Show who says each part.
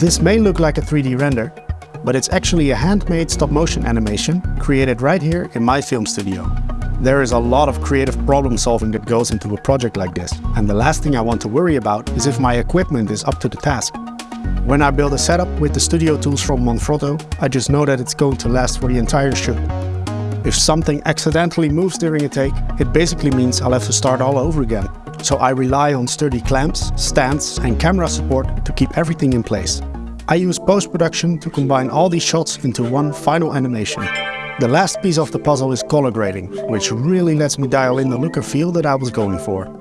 Speaker 1: This may look like a 3D render, but it's actually a handmade stop motion animation created right here in my film studio. There is a lot of creative problem solving that goes into a project like this, and the last thing I want to worry about is if my equipment is up to the task. When I build a setup with the studio tools from Manfrotto, I just know that it's going to last for the entire shoot. If something accidentally moves during a take, it basically means I'll have to start all over again. So I rely on sturdy clamps, stands and camera support to keep everything in place. I use post-production to combine all these shots into one final animation. The last piece of the puzzle is color grading, which really lets me dial in the look and feel that I was going for.